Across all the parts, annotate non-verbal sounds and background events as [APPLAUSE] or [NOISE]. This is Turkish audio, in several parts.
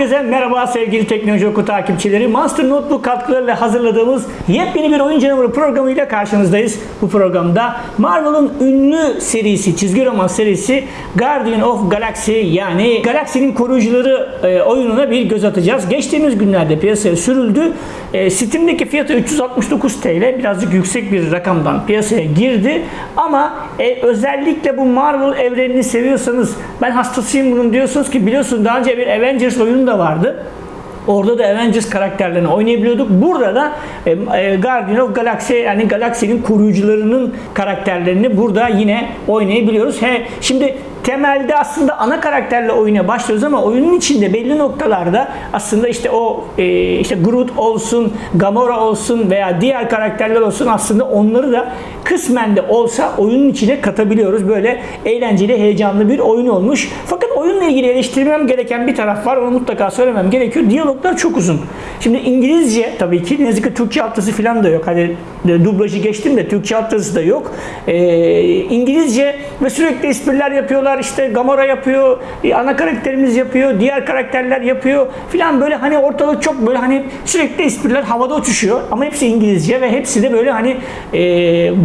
Herkese merhaba sevgili Teknoloji Oku takipçileri. Monster Notebook katkılarıyla hazırladığımız yepyeni bir oyun canavarı programıyla karşınızdayız. Bu programda Marvel'ın ünlü serisi, çizgi roman serisi Guardian of Galaxy yani Galaksinin Koruyucuları e, oyununa bir göz atacağız. Geçtiğimiz günlerde piyasaya sürüldü. E, Steam'deki fiyatı 369 TL birazcık yüksek bir rakamdan piyasaya girdi. Ama e, özellikle bu Marvel evrenini seviyorsanız ben hastasıyım bunun diyorsunuz ki biliyorsunuz daha önce bir Avengers oyunu da vardı. Orada da Avengers karakterlerini oynayabiliyorduk. Burada da e, e, Guardian of Galaxy yani galaksinin koruyucularının karakterlerini burada yine oynayabiliyoruz. He, şimdi temelde aslında ana karakterle oyuna başlıyoruz ama oyunun içinde belli noktalarda aslında işte o e, işte Groot olsun, Gamora olsun veya diğer karakterler olsun aslında onları da kısmen de olsa oyunun içine katabiliyoruz. Böyle eğlenceli, heyecanlı bir oyun olmuş. Fakat oyunla ilgili eleştirmem gereken bir taraf var. Onu mutlaka söylemem gerekiyor. Diyaloglar çok uzun. Şimdi İngilizce tabii ki ne yazık ki Türkçe altyazı falan da yok. Hani e, dublajı geçtim de Türkçe altyazısı da yok. Ee, İngilizce ve sürekli espriler yapıyorlar. İşte Gamora yapıyor, e, ana karakterimiz yapıyor, diğer karakterler yapıyor filan böyle hani ortalık çok böyle hani sürekli espriler havada uçuşuyor. Ama hepsi İngilizce ve hepsi de böyle hani e,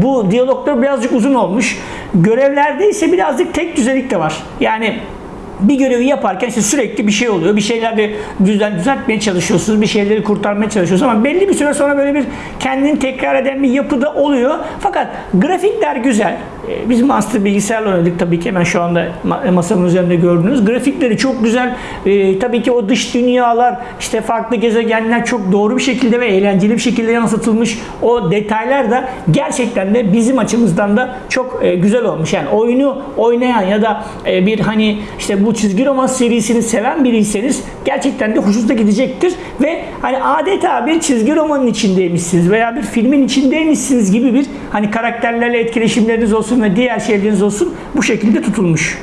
bu diyaloglar birazcık uzun olmuş. Görevlerde ise birazcık tek düzelik de var. Yani bir görevi yaparken işte sürekli bir şey oluyor. Bir şeyleri düzen, düzeltmeye çalışıyorsunuz. Bir şeyleri kurtarmaya çalışıyorsunuz ama belli bir süre sonra böyle bir kendini tekrar eden bir yapıda oluyor. Fakat grafikler güzel. Ee, Biz Master bilgisayarla oynadık tabii ki hemen şu anda ma- masamın üzerinde gördünüz. Grafikleri çok güzel. Ee, tabii ki o dış dünyalar, işte farklı gezegenler çok doğru bir şekilde ve eğlenceli bir şekilde yansıtılmış. O detaylar da gerçekten de bizim açımızdan da çok e, güzel olmuş. Yani oyunu oynayan ya da e, bir hani işte bu çizgi roman serisini seven biriyseniz gerçekten de hoşunuza gidecektir ve hani adeta bir çizgi romanın içindeymişsiniz veya bir filmin içindeymişsiniz gibi bir hani karakterlerle etkileşimleriniz olsun ve diğer şeyleriniz olsun bu şekilde tutulmuş.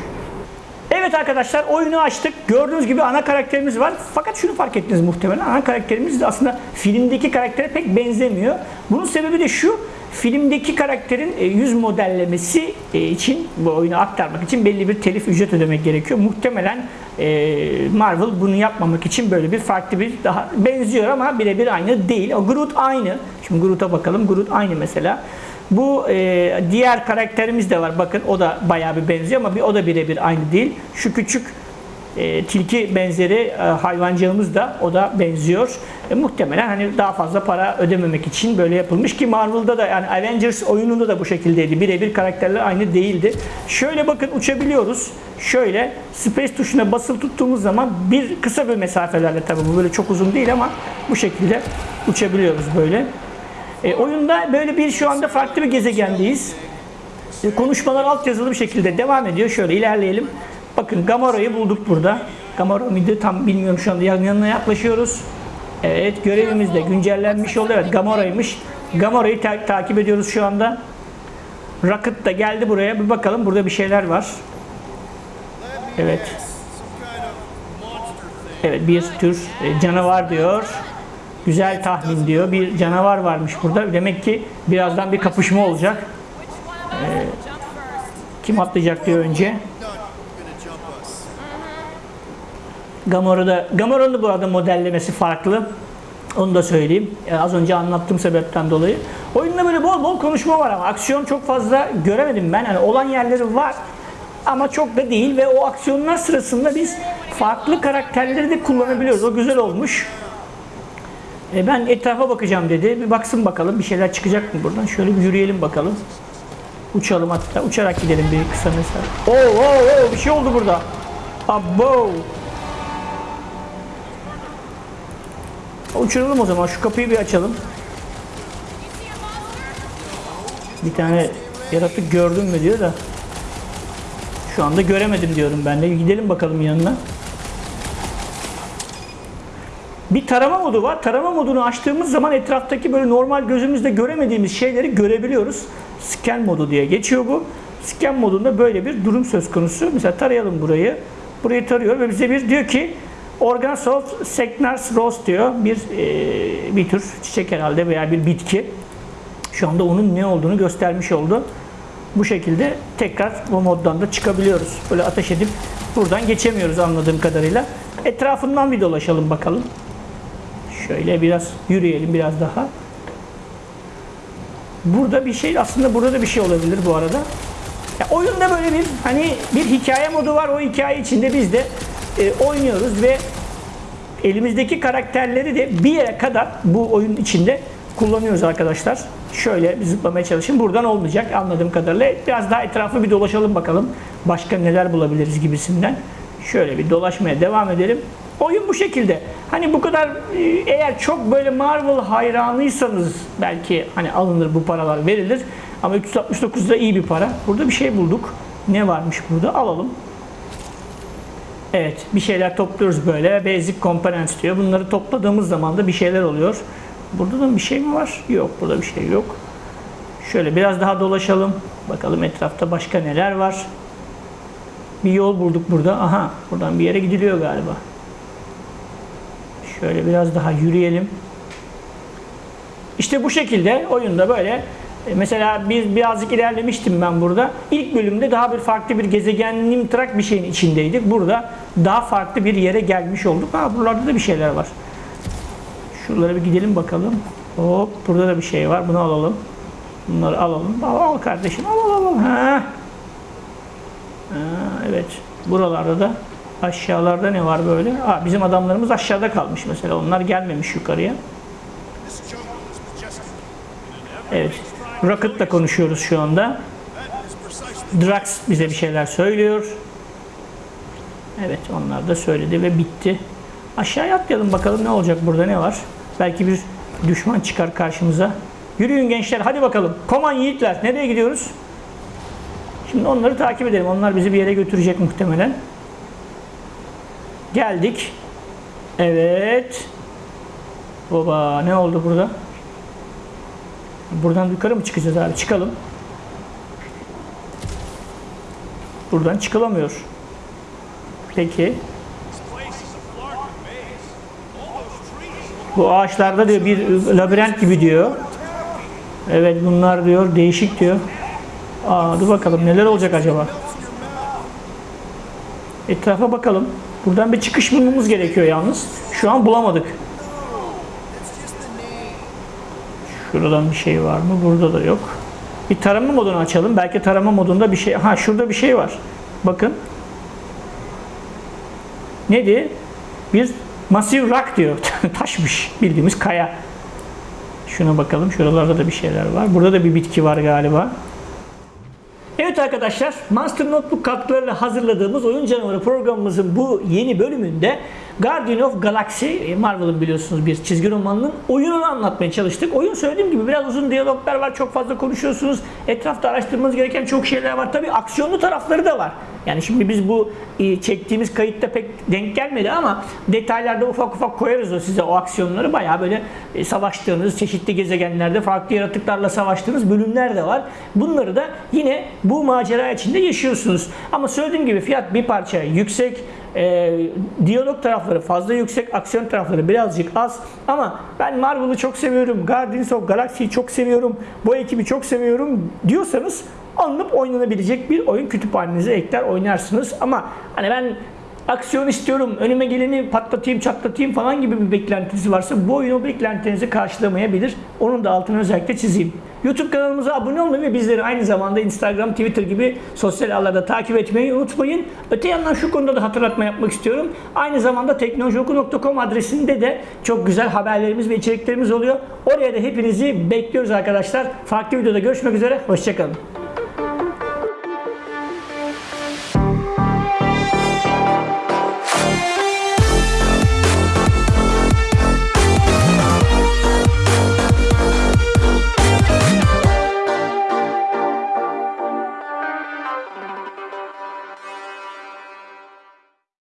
Evet arkadaşlar oyunu açtık. Gördüğünüz gibi ana karakterimiz var. Fakat şunu fark ettiniz muhtemelen. Ana karakterimiz de aslında filmdeki karaktere pek benzemiyor. Bunun sebebi de şu. Filmdeki karakterin e, yüz modellemesi e, için bu oyunu aktarmak için belli bir telif ücret ödemek gerekiyor. Muhtemelen e, Marvel bunu yapmamak için böyle bir farklı bir daha benziyor ama birebir aynı değil. O Groot aynı. Şimdi Groot'a bakalım. Groot aynı mesela. Bu e, diğer karakterimiz de var. Bakın o da bayağı bir benziyor ama bir, o da birebir aynı değil. Şu küçük e, tilki benzeri e, hayvancağımız da o da benziyor. E, muhtemelen hani daha fazla para ödememek için böyle yapılmış ki Marvel'da da yani Avengers oyununda da bu şekildeydi. Birebir karakterler aynı değildi. Şöyle bakın uçabiliyoruz. Şöyle space tuşuna basılı tuttuğumuz zaman bir kısa bir mesafelerle tabii bu böyle çok uzun değil ama bu şekilde uçabiliyoruz böyle. E, oyunda böyle bir şu anda farklı bir gezegendeyiz. E, konuşmalar altyazılı bir şekilde devam ediyor. Şöyle ilerleyelim. Bakın Gamora'yı bulduk burada. Gamora mıydı tam bilmiyorum şu anda yan- yanına yaklaşıyoruz. Evet görevimiz de güncellenmiş oldu. Evet Gamora'ymış. Gamora'yı ta- takip ediyoruz şu anda. Rocket da geldi buraya. Bir bakalım burada bir şeyler var. Evet. Evet bir tür e, canavar diyor. Güzel tahmin diyor. Bir canavar varmış burada. Demek ki birazdan bir kapışma olacak. Ee, kim atlayacak diyor önce. Gamora'da Gamora'nın da bu arada modellemesi farklı. Onu da söyleyeyim. Ee, az önce anlattığım sebepten dolayı. Oyunda böyle bol bol konuşma var ama aksiyon çok fazla göremedim ben. Hani olan yerleri var ama çok da değil ve o aksiyonlar sırasında biz farklı karakterleri de kullanabiliyoruz. O güzel olmuş. E, ben etrafa bakacağım dedi. Bir baksın bakalım bir şeyler çıkacak mı buradan. Şöyle bir yürüyelim bakalım. Uçalım hatta. Uçarak gidelim bir kısa mesafe. Oo, oo, oo, bir şey oldu burada. Abo. Uçuralım o zaman. Şu kapıyı bir açalım. Bir tane yaratık gördün mü diyor da. Şu anda göremedim diyorum ben de. Gidelim bakalım yanına. Bir tarama modu var. Tarama modunu açtığımız zaman etraftaki böyle normal gözümüzde göremediğimiz şeyleri görebiliyoruz. Scan modu diye geçiyor bu. Scan modunda böyle bir durum söz konusu. Mesela tarayalım burayı. Burayı tarıyor ve bize bir diyor ki Organs of Segnars Rose diyor. Bir e, bir tür çiçek herhalde veya bir bitki. Şu anda onun ne olduğunu göstermiş oldu. Bu şekilde tekrar bu moddan da çıkabiliyoruz. Böyle ateş edip buradan geçemiyoruz anladığım kadarıyla. Etrafından bir dolaşalım bakalım. Şöyle biraz yürüyelim biraz daha. Burada bir şey aslında burada da bir şey olabilir bu arada. Ya oyunda böyle bir hani bir hikaye modu var. O hikaye içinde biz de e, oynuyoruz ve elimizdeki karakterleri de bir yere kadar bu oyun içinde kullanıyoruz arkadaşlar. Şöyle bir zıplamaya çalışın. Buradan olmayacak anladığım kadarıyla. Biraz daha etrafı bir dolaşalım bakalım. Başka neler bulabiliriz gibisinden. Şöyle bir dolaşmaya devam edelim. Oyun bu şekilde. Hani bu kadar e, eğer çok böyle Marvel hayranıysanız belki hani alınır bu paralar verilir. Ama 369 da iyi bir para. Burada bir şey bulduk. Ne varmış burada? Alalım. Evet, bir şeyler topluyoruz böyle. Basic components diyor. Bunları topladığımız zaman da bir şeyler oluyor. Burada da bir şey mi var? Yok, burada bir şey yok. Şöyle biraz daha dolaşalım. Bakalım etrafta başka neler var. Bir yol bulduk burada. Aha, buradan bir yere gidiliyor galiba. Şöyle biraz daha yürüyelim. İşte bu şekilde oyunda böyle e, Mesela biz birazcık ilerlemiştim ben burada. İlk bölümde daha bir farklı bir gezegen Nimtrak bir şeyin içindeydik. Burada daha farklı bir yere gelmiş olduk. Ha buralarda da bir şeyler var. Şuralara bir gidelim bakalım. Hop burada da bir şey var. Bunu alalım. Bunları alalım. Al, al kardeşim. Al al al. Ha. Ha, evet. Buralarda da aşağılarda ne var böyle? Ha, bizim adamlarımız aşağıda kalmış mesela. Onlar gelmemiş yukarıya. Evet. Rocket'la konuşuyoruz şu anda. Drax bize bir şeyler söylüyor. Evet onlar da söyledi ve bitti. Aşağıya atlayalım bakalım ne olacak burada ne var. Belki bir düşman çıkar karşımıza. Yürüyün gençler hadi bakalım. Koman yiğitler nereye gidiyoruz? Şimdi onları takip edelim. Onlar bizi bir yere götürecek muhtemelen. Geldik. Evet. Baba ne oldu burada? Buradan yukarı mı çıkacağız abi? Çıkalım. Buradan çıkılamıyor. Trees. Bu ağaçlarda diyor bir labirent gibi diyor. Evet bunlar diyor değişik diyor. Aa dur bakalım neler olacak acaba? Etrafa bakalım. Buradan bir çıkış bulmamız gerekiyor yalnız. Şu an bulamadık. Şuradan bir şey var mı? Burada da yok. Bir tarama modunu açalım. Belki tarama modunda bir şey... Ha şurada bir şey var. Bakın. Neydi? Bir Massive rock diyor. [LAUGHS] Taşmış. Bildiğimiz kaya. Şuna bakalım. Şuralarda da bir şeyler var. Burada da bir bitki var galiba. Evet arkadaşlar, Monster Notebook katkılarıyla hazırladığımız Oyun Canavarı programımızın bu yeni bölümünde Guardian of Galaxy, e, Marvel'ın biliyorsunuz bir çizgi romanının oyununu anlatmaya çalıştık. Oyun söylediğim gibi biraz uzun diyaloglar var, çok fazla konuşuyorsunuz. Etrafta araştırmanız gereken çok şeyler var. Tabii aksiyonlu tarafları da var. Yani şimdi biz bu e, çektiğimiz kayıtta pek denk gelmedi ama detaylarda ufak ufak koyarız o size o aksiyonları. Bayağı böyle e, savaştığınız, çeşitli gezegenlerde farklı yaratıklarla savaştığınız bölümler de var. Bunları da yine bu macera içinde yaşıyorsunuz. Ama söylediğim gibi fiyat bir parça yüksek. E, diyalog tarafları fazla yüksek, aksiyon tarafları birazcık az. Ama ben Marvel'ı çok seviyorum, Guardians of Galaxy'yi çok seviyorum, bu ekibi çok seviyorum diyorsanız alınıp oynanabilecek bir oyun kütüphanenize ekler oynarsınız. Ama hani ben aksiyon istiyorum, önüme geleni patlatayım, çatlatayım falan gibi bir beklentiniz varsa bu oyun o beklentinizi karşılamayabilir. Onun da altını özellikle çizeyim. YouTube kanalımıza abone olmayı ve bizleri aynı zamanda Instagram, Twitter gibi sosyal ağlarda takip etmeyi unutmayın. Öte yandan şu konuda da hatırlatma yapmak istiyorum. Aynı zamanda teknolojioku.com adresinde de çok güzel haberlerimiz ve içeriklerimiz oluyor. Oraya da hepinizi bekliyoruz arkadaşlar. Farklı videoda görüşmek üzere. Hoşçakalın.